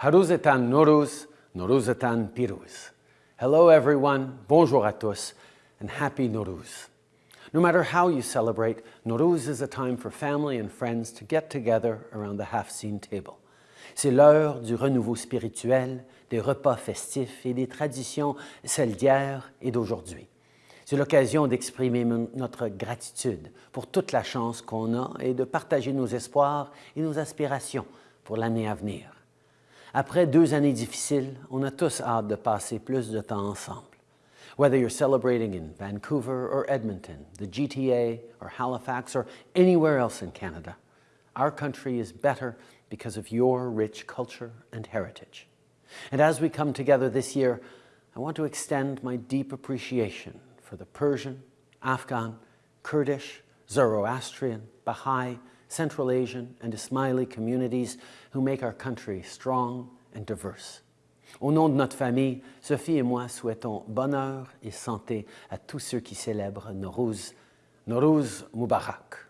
Haruzetan Noruz, Noruzetan Piruz. Hello everyone, bonjour à tous, and happy Noruz. No matter how you celebrate, Noruz is a time for family and friends to get together around the half-seen table. C'est l'heure du renouveau spirituel, des repas festifs et des traditions, celles d'hier et d'aujourd'hui. C'est l'occasion d'exprimer notre gratitude pour toute la chance qu'on a et de partager nos espoirs et nos aspirations pour l'année à venir. Après deux années difficiles, on a tous hâte de passer plus de temps ensemble. Whether you're celebrating in Vancouver or Edmonton, the GTA or Halifax or anywhere else in Canada, our country is better because of your rich culture and heritage. And as we come together this year, I want to extend my deep appreciation for the Persian, Afghan, Kurdish, Zoroastrian, Baha'i, Central Asian and Ismaili communities who make our country strong and diverse. Au nom de notre famille, Sophie et moi souhaitons bonheur et santé à tous ceux qui célèbrent Nowruz. Nowruz Mubarak.